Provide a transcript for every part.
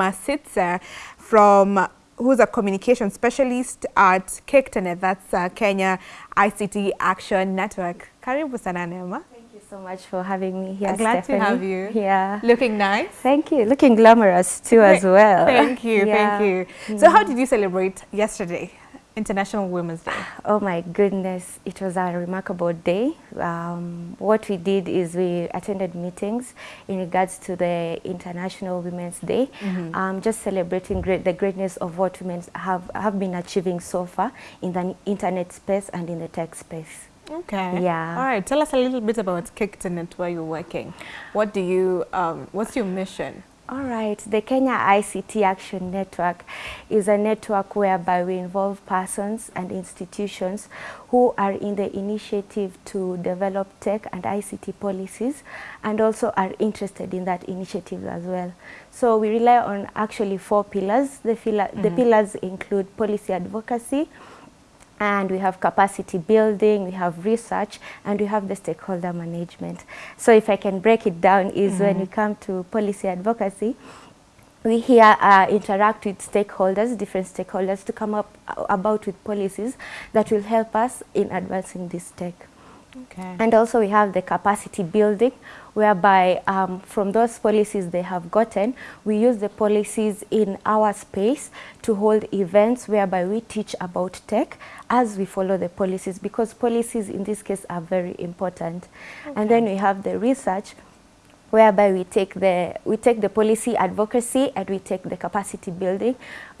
Masitsa from who's a communication specialist at KICTANET, that's uh, Kenya ICT Action Network. Karibu sana Neema. Thank you so much for having me here, Glad Stephanie. to have you. Yeah. Looking nice. Thank you. Looking glamorous too as well. Thank you, Yeah. thank you. So how did you celebrate yesterday, International Women's Day? Oh my goodness, it was a remarkable day. Um, what we did is we attended meetings in regards to the International Women's Day, um, just celebrating great, the greatness of what women have, have been achieving so far in the internet space and in the tech space. Okay. Yeah. All right. Tell us a little bit about KICTANET, where you're working. What do you, um, what's your mission? All right, the Kenya ICT Action Network is a network whereby we involve persons and institutions who are in the initiative to develop tech and ICT policies and also are interested in that initiative as well. So we rely on actually four pillars. The, mm -hmm. the pillars include policy advocacy, and we have capacity building, we have research, and we have the stakeholder management. So if I can break it down is when we come to policy advocacy, we here uh, interact with stakeholders, different stakeholders to come up uh, about with policies that will help us in advancing this tech. Okay. And also we have the capacity building whereby um, from those policies they have gotten, we use the policies in our space to hold events whereby we teach about tech as we follow the policies because policies in this case are very important. And then we have the research whereby we take the we take the policy advocacy and we take the capacity building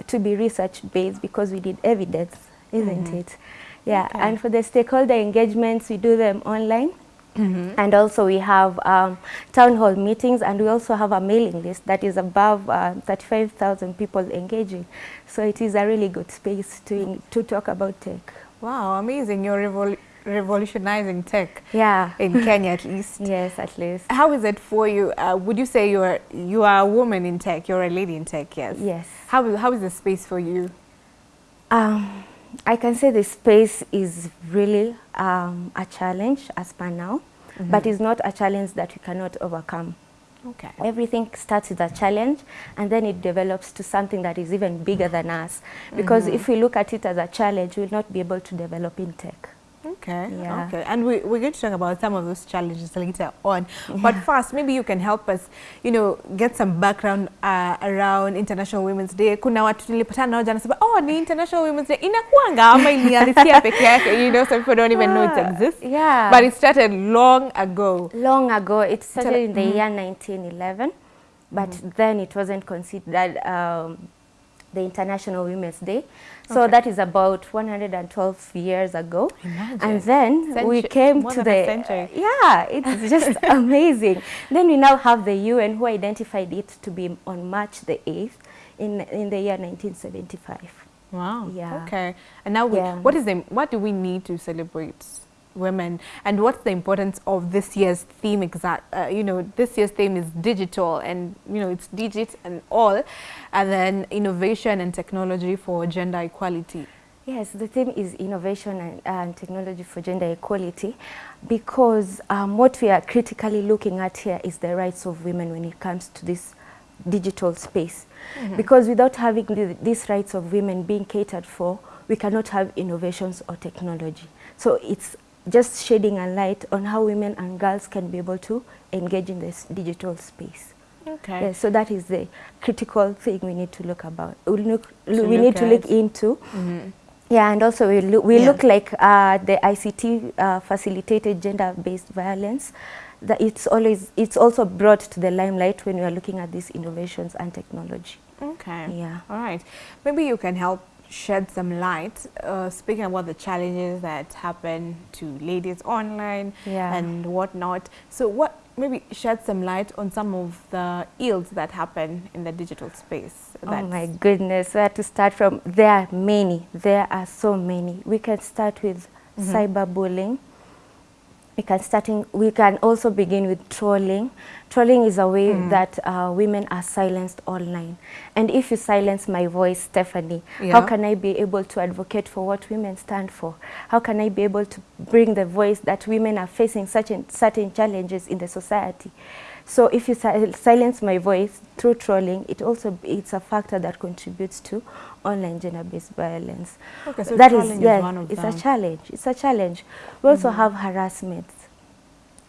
to be research based because we need evidence, isn't mm-hmm. it? Yeah, Okay. and for the stakeholder engagements, we do them online. And also we have um, town hall meetings and we also have a mailing list that is above uh, 35,000 people engaging. So it is a really good space to, to talk about tech. Wow, amazing. You're revol revolutionizing tech Yeah. in Kenya at least. Yes, at least. How is it for you? Uh, would you say you're you are a woman in tech? You're a lady in tech, yes. Yes. How how is the space for you? Um, I can say the space is really um, a challenge as per now, but it's not a challenge that we cannot overcome. Okay. Everything starts with a challenge and then it develops to something that is even bigger than us. Because if we look at it as a challenge, we'll not be able to develop in tech. Okay. Yeah. Okay. And we, we're going to talk about some of those challenges later on. Yeah. But first, maybe you can help us, you know, get some background uh, around International Women's Day. Kuna watu nilipatana nao jana nasema, oh, ni International Women's Day. Inakuanga ama ilianzia peke yake. You know, some people don't even know it exists. yeah. But it started long ago. Long ago, it started in the year 1911, but then it wasn't considered um, the International Women's Day. So Okay. that is about 112 years ago. Imagine. And then we came to the century. yeah, it's just amazing. Then we now have the UN who identified it to be on March the 8th in in the year 1975. Wow. Yeah. Okay. And now, we, Yeah. what is the what do we need to celebrate women, and what's the importance of this year's theme? Exact. Uh, you know, this year's theme is digital, and you know, it's digit and all, and then innovation and technology for gender equality. Yes, the theme is innovation and, and technology for gender equality because um, what we are critically looking at here is the rights of women when it comes to this digital space. Because without having the, these rights of women being catered for, we cannot have innovations or technology. So it's just shedding a light on how women and girls can be able to engage in this digital space. Okay. Yes, so that is the critical thing we need to look about. We, look, To we look need to look into. Mhm. Yeah, and also we look, we Yeah. look like uh, the ICT uh, facilitated gender-based violence. That it's always it's also brought to the limelight when we are looking at these innovations and technology. Okay. Yeah. All right. Maybe you can help shed some light, uh, speaking about the challenges that happen to ladies online Yeah. and whatnot. So what, maybe shed some light on some of the ills that happen in the digital space. Oh my goodness, where to start from? There are many. There are so many. We can start with cyberbullying. We can starting. We can also begin with trolling. Trolling is a way mm. that uh, women are silenced online. And if you silence my voice, Stephanie, Yeah. how can I be able to advocate for what women stand for? How can I be able to bring the voice that women are facing such certain challenges in the society? So if you sil silence my voice through trolling, it also it's a factor that contributes to online gender-based violence. Okay, so that is is one of it's them. a challenge. It's a challenge. We also have harassments.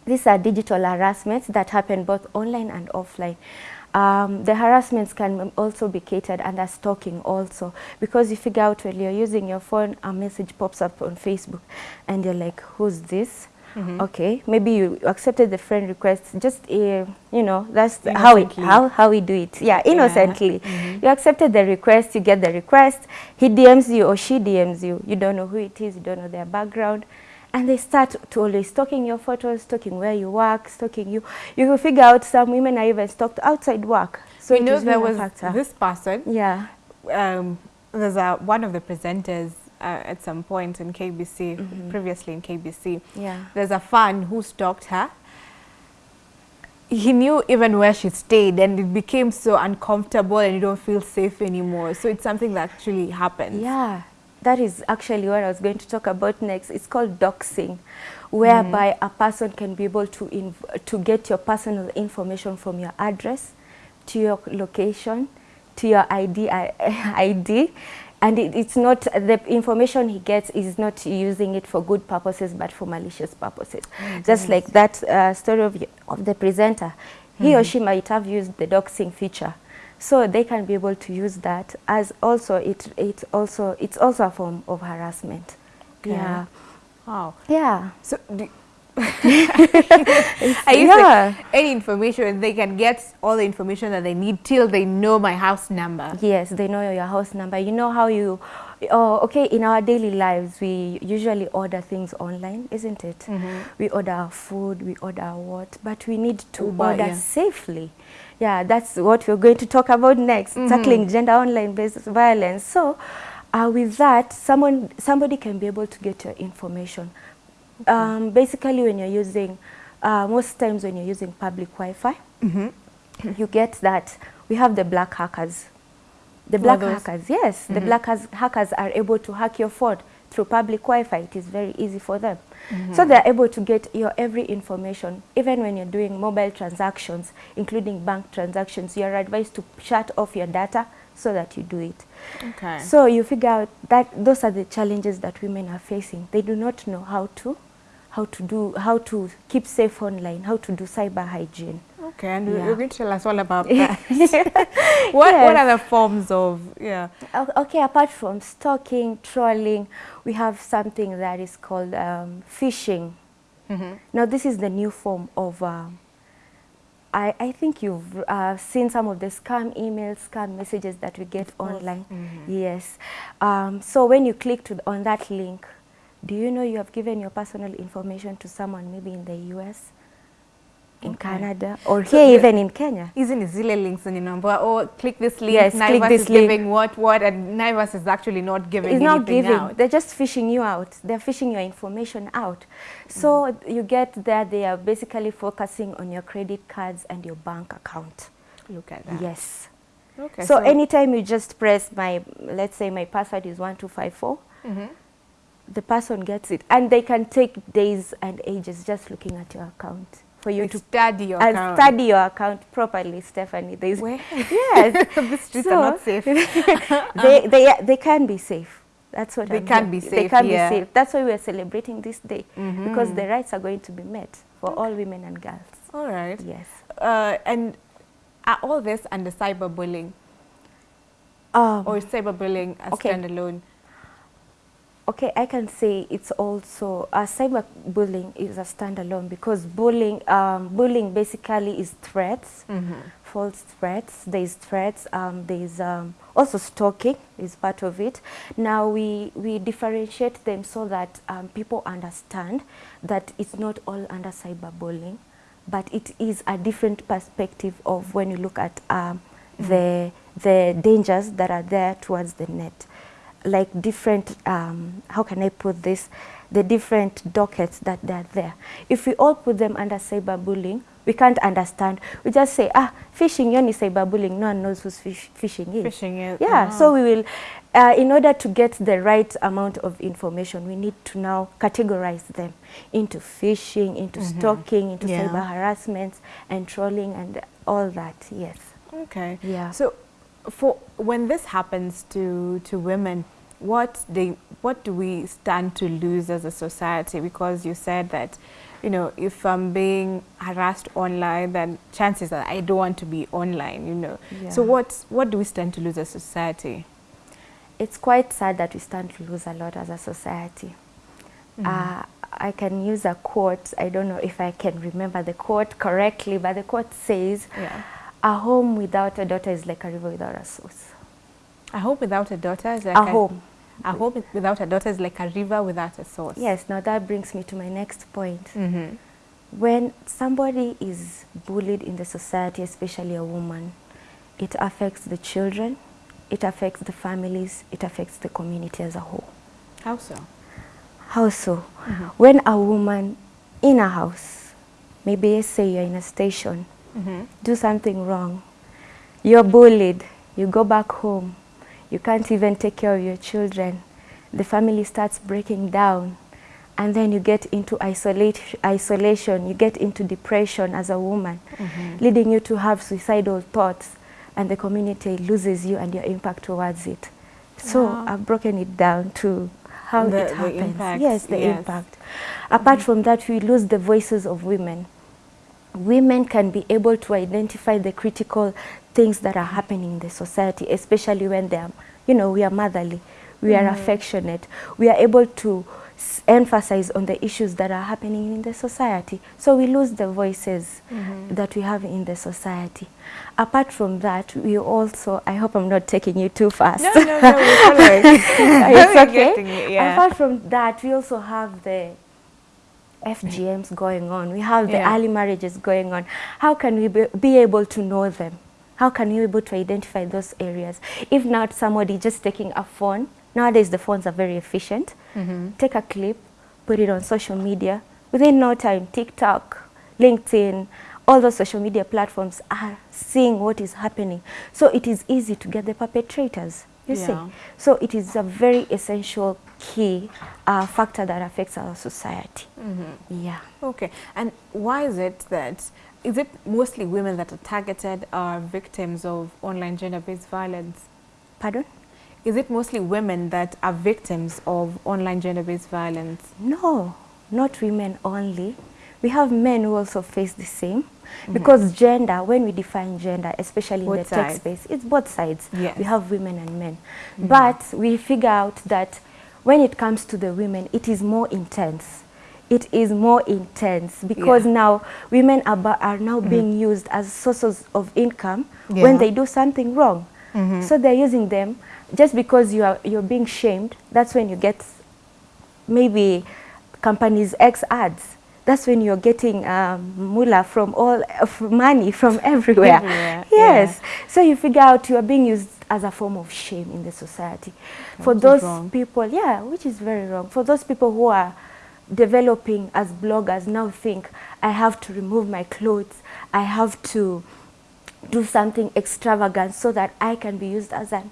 These are digital harassments that happen both online and offline. Um, the harassments can also be catered under stalking also because you figure out when you're using your phone a message pops up on Facebook and you're like who's this okay maybe you accepted the friend request just uh, you know that's how we how how we do it. Yeah innocently. You accepted the request you get the request he DMs you or she DMs you you don't know who it is you don't know their background and they start to always stalking your photos stalking where you work stalking you. You will figure out some women are even stalked outside work. So we it know there was factor. this person yeah. um, there's a, one of the presenters uh, at some point in KBC, previously in KBC. Yeah. There's a fan who stalked her. He knew even where she stayed and it became so uncomfortable and you don't feel safe anymore. So it's something that actually happens. Yeah, that is actually what I was going to talk about next. It's called doxing, whereby a person can be able to inv to get your personal information from your address to your location to your ID I- ID and it, it's not the information he gets is not using it for good purposes but for malicious purposes. Just like that uh, story of, of the presenter. He or she might have used the doxing feature. So they can be able to use that as also it it also it's also a form of harassment. Okay. yeah. Wow. yeah. So I used yeah. like any information, they can get all the information that they need till they know my house number. Yes, they know your house number. You know how you, oh, okay, in our daily lives, we usually order things online, isn't it? We order our food, we order what, but we need to Uber, order yeah. safely. Yeah, that's what we're going to talk about next, tackling gender online based violence. So, uh, with that, someone, somebody can be able to get your information. Um, basically, when you're using, uh, most times when you're using public Wi-Fi, you get that we have the black hackers. The black hackers, yes, the black has- hackers are able to hack your phone through public Wi-Fi. It is very easy for them. So they're able to get your every information, even when you're doing mobile transactions, including bank transactions. You are advised to shut off your data so that you do it. Okay. So you figure out that those are the challenges that women are facing. They do not know how to, how to do, how to keep safe online, how to do cyber hygiene. Okay, and Yeah. you're going to tell us all about that. what what are the forms of yeah? Okay, apart from stalking, trolling, we have something that is called um, phishing. Now, this is the new form of. Um, I, I think you've uh, seen some of the scam emails, scam messages that we get online. Yes. Um, so when you click to, on that link, do you know you have given your personal information to someone maybe in the US, in Okay. Canada, or So here even in Kenya? hizi ni zile links zenye naambiwa oh click this link Yes, Naivas click this is link. giving what what and Naivas is actually not giving it's not giving out. they're just fishing you out they're fishing your information out so you get there they are basically focusing on your credit cards and your bank account Look at that. yes Okay. so, anytime you just press my let's say my password is 1254 Mhm. The person gets it and they can take days and ages just looking at your account for you to study your and account. study your account properly stephanie there's Where? yes the streets are not safe. they, they, they can be safe. That's what They I'm can here- be They can yeah. be safe. That's why we are celebrating this day because Mhm. the rights are going to be met for all women and girls. All right. Yes. Uh, and are all this under cyberbullying Um, or is cyberbullying a Okay. standalone? Okay, I can say it's also uh, cyberbullying is a standalone because bullying, um, bullying basically is threats. false threats. There's threats. Um, there's um, also stalking is part of it. Now we we differentiate them so that um, people understand that it's not all under cyberbullying, but it is a different perspective of when you look at um, the the dangers that are there towards the net like different um, how can I put this the different dockets that they're there. If we all put them under cyberbullying, we can't understand. We just say, ah, phishing, yoni cyberbullying, no one knows who's fish, phishing is. Phishing is, Yeah, ah. so we will, uh, in order to get the right amount of information, we need to now categorize them into phishing, into stalking, into Yeah. cyber harassment and trolling and all that, yes. Okay. Yeah. So, for when this happens to to women, what they what do we stand to lose as a society? Because you said that, you know, if I'm being harassed online, then chances are I don't want to be online. You know. So what what do we stand to lose as a society? It's quite sad that we stand to lose a lot as a society. Uh, I can use a quote. I don't know if I can remember the quote correctly, but the quote says, Yeah. "A home without a daughter is like a river without a source." A home without a daughter is like A home. A home without a daughter is like a river without a source. Yes. Now that brings me to my next point. Mm-hmm. When somebody is bullied in the society, especially a woman, it affects the children, it affects the families, it affects the community as a whole. How so? How so? When a woman in a house, maybe say you're in a station, Mm-hmm. do something wrong, you're bullied, you go back home, you can't even take care of your children, the family starts breaking down, and then you get into isolate, isolation, you get into depression as a woman, leading you to have suicidal thoughts, and the community loses you and your impact towards it. So Wow. I've broken it down to how The- it the happens. impact, yes, the yes. impact. Apart from that, we lose the voices of women women can be able to identify the critical things that are happening in the society, especially when they are, you know, we are motherly, we are mm-hmm. affectionate, we are able to emphasize on the issues that are happening in the society. So we lose the voices mm-hmm. that we have in the society. Apart from that, we also, I hope I'm not taking you too fast. No, no, no, we're following. it's okay. it, yeah. Apart from that, we also have the FGMs going on. We have the Yeah. early marriages going on. How can we be, be able to know them? How can we be able to identify those areas? If not somebody just taking a phone, nowadays the phones are very efficient. Mm-hmm. Take a clip, put it on social media. Within no time, TikTok, LinkedIn, all those social media platforms are seeing what is happening. So it is easy to get the perpetrators. You see, so it is a very essential key uh, factor that affects our society. Yeah. Okay, and why is it that is it mostly women that are targeted or victims of online gender-based violence? Pardon? Is it mostly women that are victims of online gender-based violence? No, not women only. We have men who also face the same. Because gender, when we define gender, especially in Both the tech space, it's both sides. Yes. We have women and men. Mm. But we figure out that when it comes to the women, it is more intense. It is more intense because Yeah. now women are, are now mm-hmm. being used as sources of income Yeah. when they do something wrong. Mm-hmm. So they're using them just because you are you're being shamed. That's when you get maybe companies X ads. That's when you're getting um, moolah from all of money from everywhere. Everywhere, Yes. So you figure out you are being used as a form of shame in the society. For those people, yeah, which is very wrong. For those people who are developing as bloggers now think I have to remove my clothes, I have to do something extravagant so that I can be used as an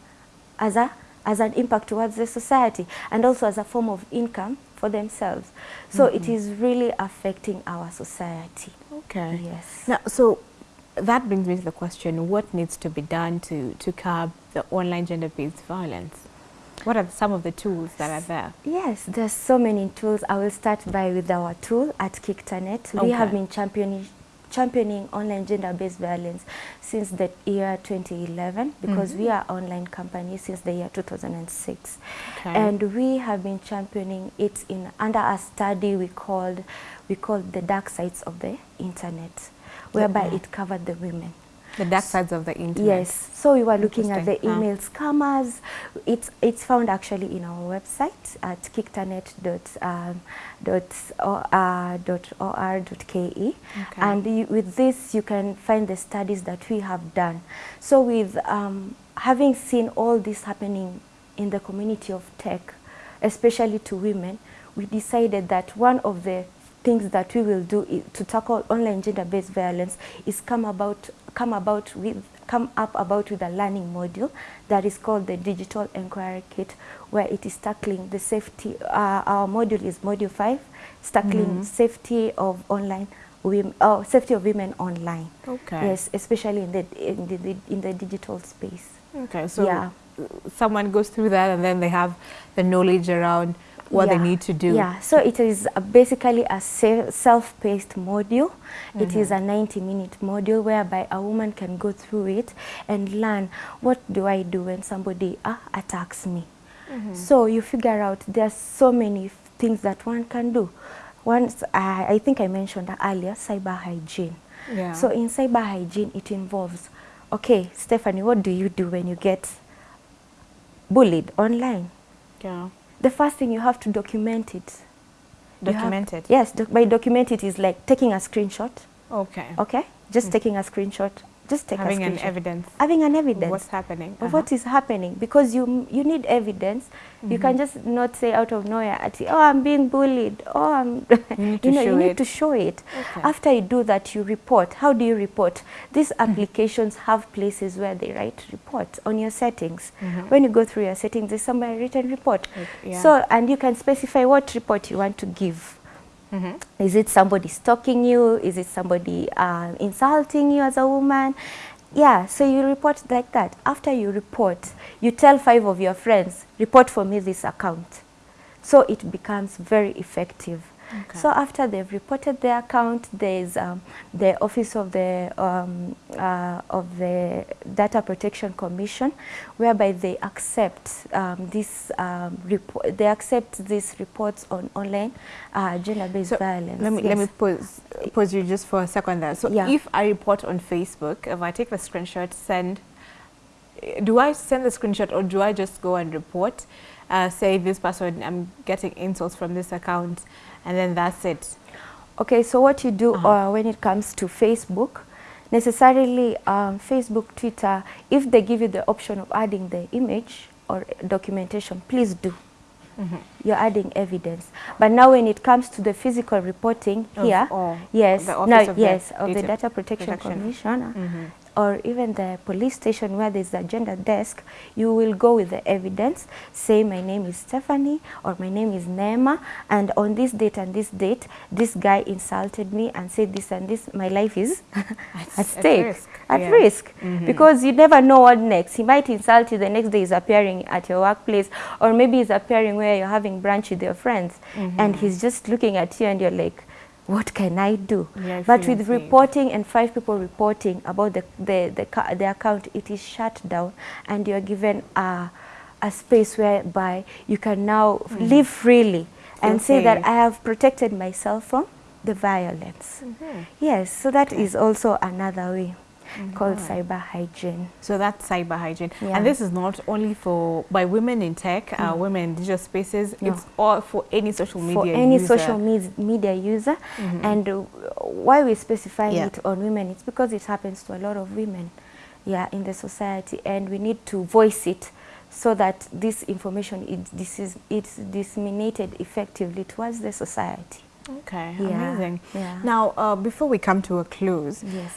as a as an impact towards the society and also as a form of income for themselves. So it mm-hmm. is really affecting our society. Okay. Yes. Now, so that brings me to the question: What needs to be done to to curb the online gender-based violence? What are some of the tools that are there? Yes, there's so many tools. I will start by with our tool at KICTANet. We have been championing championing online gender-based violence since the year 2011 because mm -hmm. we are online company since the year 2006 Okay. and we have been championing it in under a study we called we called the dark sides of the internet whereby Okay. it covered the women The dark sides of the internet. Yes, so we were looking at the email scammers. It's it's found actually in our website at kictanet.com dot, o- uh, dot or dot ke Okay. and you, with this you can find the studies that we have done. So with um, having seen all this happening in the community of tech, especially to women, we decided that one of the things that we will do to tackle online gender-based violence is come about come about with come up about with a learning module that is called the Digital Enquirer Kit where it is tackling the safety uh, our module is module 5 it's tackling safety of online women oh, safety of women online Okay. yes especially in the in the in the digital space Okay, so Yeah. someone goes through that and then they have the knowledge around what they need to do. Yeah, so it is a- basically a self-paced module. It is a 90-minute module whereby a woman can go through it and learn what do I do when somebody uh, attacks me. So you figure out there's so many things that one can do. Once I, I think I mentioned earlier cyber hygiene. Yeah. So in cyber hygiene, it involves, okay, Stephanie, what do you do when you get bullied online? Yeah. The first thing you have to document it. Have- Document it. Yes, doc by document it is like taking a screenshot. Okay. Okay, just mm. taking a screenshot. Just take Having an evidence Having an evidence what's happening. of uh-huh. what is happening because you you need evidence. You can mm-hmm. just not say out of nowhere, "Oh, I'm being bullied." Oh, I'm. You need to know, show you need it. to show it. Okay. After you do that, you report. How do you report? These applications have places where they write reports on your settings. Mm-hmm. When you go through your settings, there's somewhere written report. Yeah. So and you can specify what report you want to give. Mhm. Is it somebody stalking you? Is it somebody uh, insulting you as a woman? Yeah, so you report like that. After you report, you tell five of your friends, report for me this account. So it becomes very effective. Okay. So after they've reported their account, there's um, the Office of the um, uh, of the Data Protection Commission, whereby they accept um, this um, report. They accept these reports on online uh, gender-based So violence. let me let me pause pause you just for a second there. So Yeah. if I report on Facebook, if I take the screenshot, send, do I send the screenshot or do I just go and report? Uh, say this person, I'm getting insults from this account, and then that's it. Okay, so what you do Uh-huh. uh, when it comes to Facebook, necessarily um, Facebook, Twitter, if they give you the option of adding the image or documentation, please do. You're adding evidence. But now when it comes to the physical reporting Of here, yes, now, Office of the yes, of the Data Protection, Protection. Commissioner, Mhm. Or even the police station where there's a gender desk, you will go with the evidence, say my name is Stephanie or my name is Nema and on this date and this date, this guy insulted me and said this and this, my life is at at stake, risk, at yeah. risk. Mhm. Because you never know what next. He might insult you, the next day he's appearing at your workplace or maybe he's appearing where you're having brunch with your friends and he's just looking at you and you're like, what can I do? I but with reporting and five people reporting about the, the, the, the account, it is shut down and you're given a, a space whereby you can now mm. live freely and Feel say that. I have protected myself from the violence. Mm-hmm. Yes, so that is also another way called cyber hygiene. So that's cyber hygiene, Yeah. and this is not only for by women in tech, uh, women in digital spaces. No. It's all for any social media for any user. social med- media user. And uh, why we specify Yeah. it on women, it's because it happens to a lot of women, yeah, in the society, and we need to voice it so that this information it, this is it's disseminated effectively towards the society. Okay, Yeah, amazing. yeah. Now, uh, before we come to a close, Yes.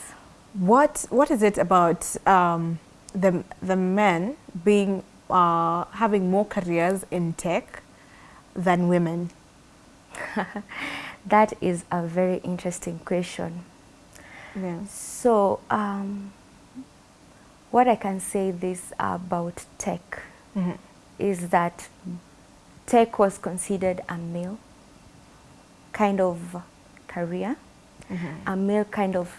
What what is it about um, the the men being uh, having more careers in tech than women? That is a very interesting question. Yeah. So, um, what I can say this about tech Mhm. is that tech was considered a male kind of career, a male kind of,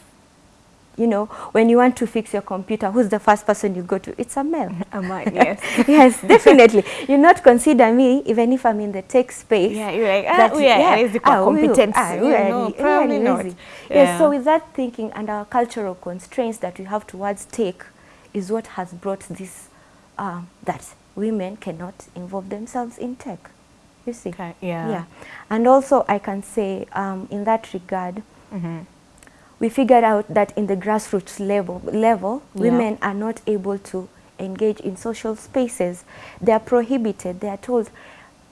you know, when you want to fix your computer, who's the first person you go to? It's a male. Am I? Yes. yes, definitely. You not consider me, even if I'm in the tech space. Yeah, you're like, ah, that- we are yeah, yeah, ah, we- ah, we are know, li- we are probably not. lazy. Yes, so Yeah. with that thinking and our cultural constraints that we have towards tech is what has brought this, um, that women cannot involve themselves in tech. You see? Okay, yeah. Yeah. And also I can say um, in that regard, Mhm. We figured out that in the grassroots level, level Yeah. women are not able to engage in social spaces. They are prohibited. They are told,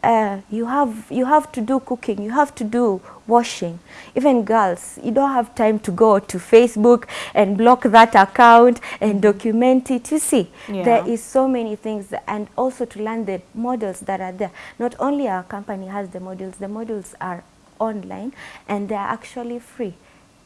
uh, you have you have to do cooking, you have to do washing. Even girls, you don't have time to go to Facebook and block that account and document it. You see, Yeah. there is so many things, that- and also to learn the models that are there. Not only our company has the models, the models are online and they are actually free.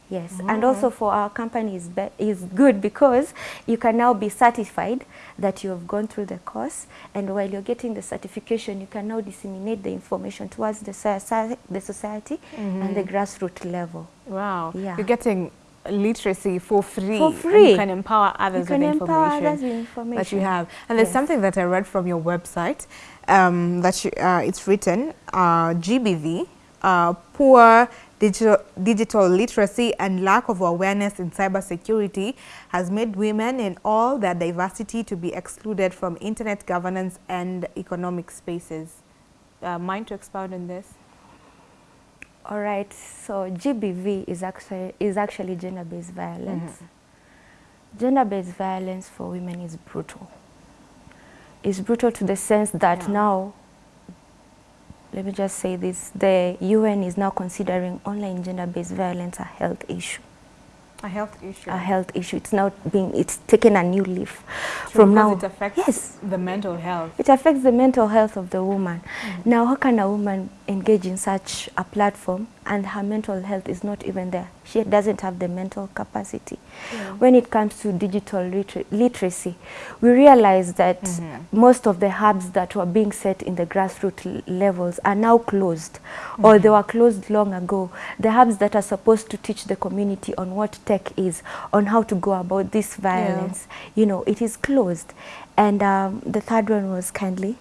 Yes, and also for our company is, is good because you can now be certified that you have gone through the course and while you're getting the certification you can now disseminate the information towards the, soci- the society and the grassroots level. Wow. Yeah. You're getting literacy for free. For free. you can empower others You can with empower information. others with that you have. And there's Yes. something that I read from your website um, that you, uh, it's written uh, GBV, uh, poor digital, digital literacy and lack of awareness in cybersecurity has made women in all their diversity to be excluded from internet governance and economic spaces. Uh, mind to expound on this? All right, so GBV is actually, is actually gender-based violence. Gender-based violence for women is brutal. It's brutal to the sense that Yeah. now, let me just say this, the UN is now considering online gender-based violence a health issue. A health issue. A health issue. It's now being, it's taken a new leaf. True, From now, it affects yes, the mental health. it affects the mental health of the woman. Mm. Now, how can a woman engage in such a platform and her mental health is not even there? She doesn't have the mental capacity. Yeah. When it comes to digital liter literacy, we realize that most of the hubs that were being set in the grassroots levels are now closed or they were closed long ago. The hubs that are supposed to teach the community on what tech is, on how to go about this violence, you know, it is closed. And um, the third one was kindly.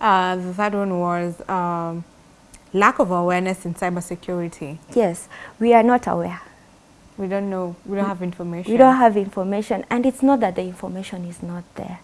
Uh, the third one was um, lack of awareness in cybersecurity. Yes, we are not aware. We don't know. We don't have information. We don't have information, and it's not that the information is not there.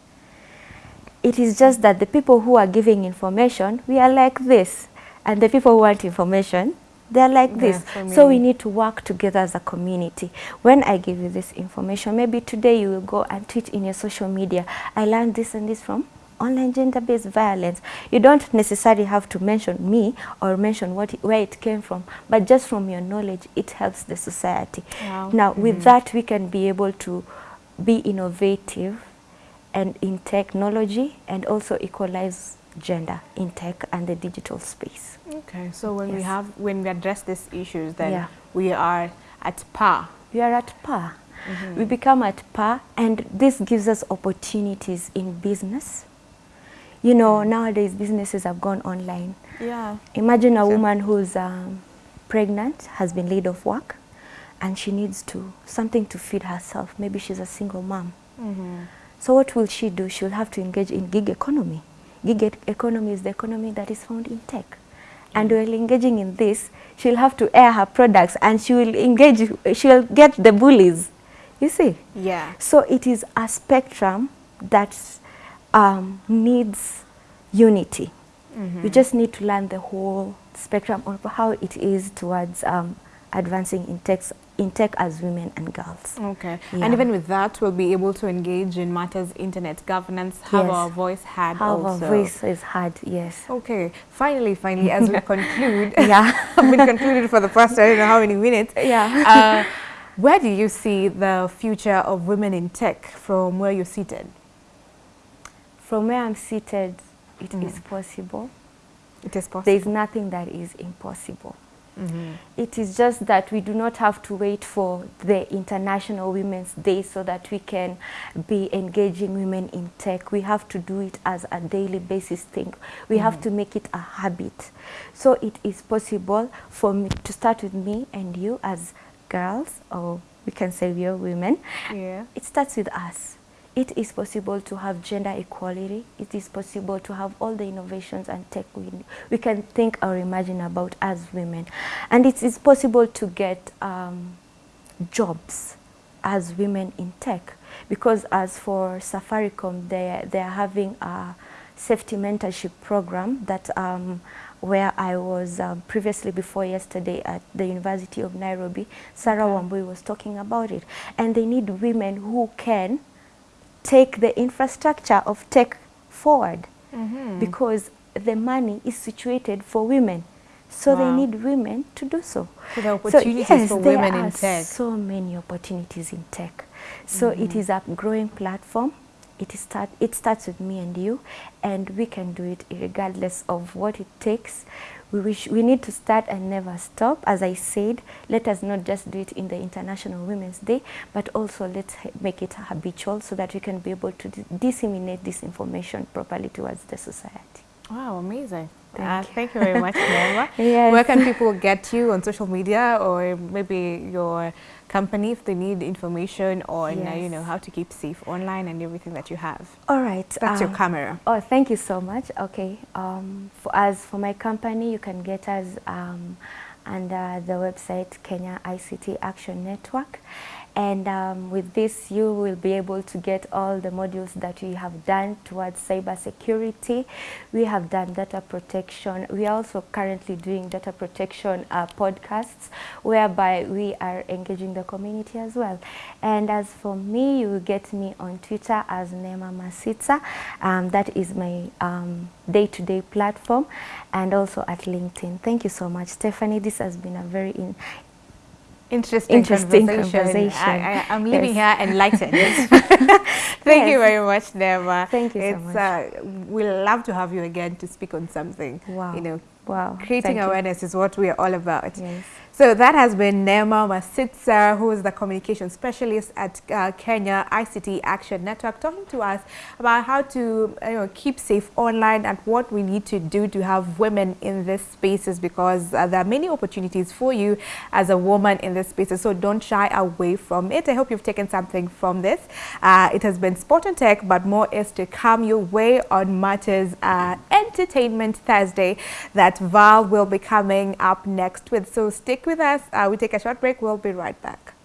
It is just that the people who are giving information, we are like this, and the people who want information, they are like this. Yeah, so we need to work together as a community. When I give you this information, maybe today you will go and tweet in your social media, I learned this and this from online gender-based violence. You don't necessarily have to mention me or mention what it- where it came from, but just from your knowledge, it helps the society. Wow. Now, with mm-hmm. that, we can be able to be innovative and in technology and also equalize gender in tech and the digital space. Okay, so when we have when we address these issues, then Yeah. we are at par. We are at par. Mm-hmm. We become at par, and this gives us opportunities in business. You know, nowadays businesses have gone online. Yeah. Imagine a woman who's um, pregnant, has been laid off work, and she needs to something to feed herself. Maybe she's a single mom. Mm -hmm. So what will she do? She'll have to engage in gig economy. Gig e- economy is the economy that is found in tech. And while engaging in this, she'll have to air her products and she will engage, she'll get the bullies. You see? Yeah. So it is a spectrum that um, needs unity. You just need to learn the whole spectrum of how it is towards um, advancing in tech, in tech as women and girls. Okay. Yeah. And even with that, we'll be able to engage in matters internet governance, have Yes. our voice heard How our voice is heard, yes. Okay. Finally, finally, as we conclude, Yeah. I've been concluded for the past I don't know how many minutes. Yeah. Uh, where do you see the future of women in tech from where you're seated? From where I'm seated, it is Mm. possible. It is possible. There is nothing that is impossible. It is just that we do not have to wait for the International Women's Day so that we can be engaging women in tech. We have to do it as a daily basis thing. We have to make it a habit. So it is possible for me to start with me and you as girls, or we can say we are women. Yeah. It starts with us. It is possible to have gender equality. It is possible to have all the innovations and tech we, we can think or imagine about as women. And it is possible to get um, jobs as women in tech. Because as for Safaricom, they, they are having a safety mentorship program that um, where I was um, previously before yesterday at the University of Nairobi. Sarah Wambui was talking about it. And they need women who can take the infrastructure of tech forward mm -hmm. because the money is situated for women. So Wow. they need women to do so. So the opportunities so, yes, for there women in tech. so many opportunities in tech. So mm -hmm. it is a growing platform. It is start. It starts with me and you, and we can do it regardless of what it takes. We wish we need to start and never stop. As I said, let us not just do it in the International Women's Day, but also let's make it habitual so that we can be able to disseminate this information properly towards the society. Wow, amazing. Thank uh, you. thank you very much, Nema. Yes. Where can people get you on social media or maybe your company if they need information on, uh, you know, how to keep safe online and everything that you have? All right. That's your um, camera. Oh, thank you so much. Okay. Um, for as for my company, you can get us um, under the website Kenya ICT Action Network. And um, with this, you will be able to get all the modules that we have done towards cyber security. We have done data protection. We are also currently doing data protection uh, podcasts, whereby we are engaging the community as well. And as for me, you will get me on Twitter as Nema Masitsa. Um, that is my um, day-to-day platform, and also at LinkedIn. Thank you so much, Stephanie. This has been a very Interesting, Interesting conversation. conversation. I, I, I'm leaving Yes. here enlightened. Thank you very much, Nema. Thank you so much. Uh, we'll love to have you again to speak on something. Wow. You know, Wow. creating Thank you. awareness is what we are all about. Yes. So that has been Nema Masitsa, who is the communication specialist at uh, Kenya ICT Action Network, talking to us about how to you know, keep safe online and what we need to do to have women in these spaces because uh, there are many opportunities for you as a woman in these spaces. So don't shy away from it. I hope you've taken something from this. Uh, it has been Sport and Tech, but more is to come your way on Matters uh, Entertainment Thursday that Val will be coming up next with. So stick with us. Uh, we take a short break. We'll be right back.